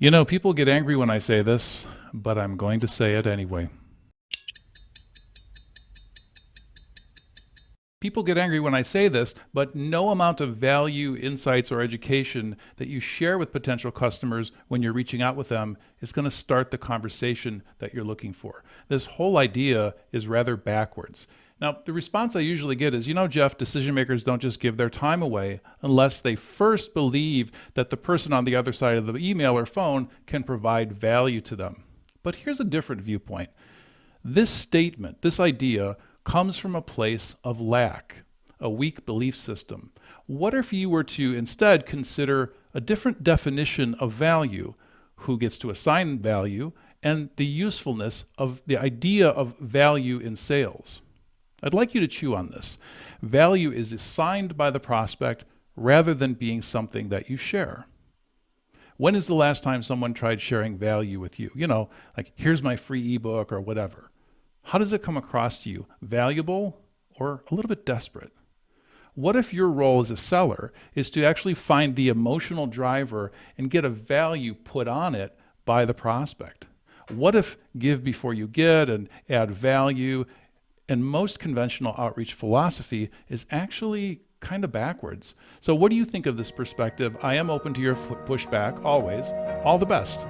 You know, people get angry when I say this, but I'm going to say it anyway. People get angry when I say this, but no amount of value, insights, or education that you share with potential customers when you're reaching out with them is going to start the conversation that you're looking for. This whole idea is rather backwards. Now, the response I usually get is, you know, Jeff, decision makers don't just give their time away unless they first believe that the person on the other side of the email or phone can provide value to them. But here's a different viewpoint. This statement, this idea, comes from a place of lack, a weak belief system. What if you were to instead consider a different definition of value, who gets to assign value, and the usefulness of the idea of value in sales? I'd like you to chew on this. Value is assigned by the prospect rather than being something that you share. When is the last time someone tried sharing value with you? You know, like, here's my free ebook or whatever. How does it come across to you? Valuable or a little bit desperate? What if your role as a seller is to actually find the emotional driver and get a value put on it by the prospect? What if give before you get and add value and most conventional outreach philosophy is actually kind of backwards. So what do you think of this perspective? I am open to your pushback always. All the best.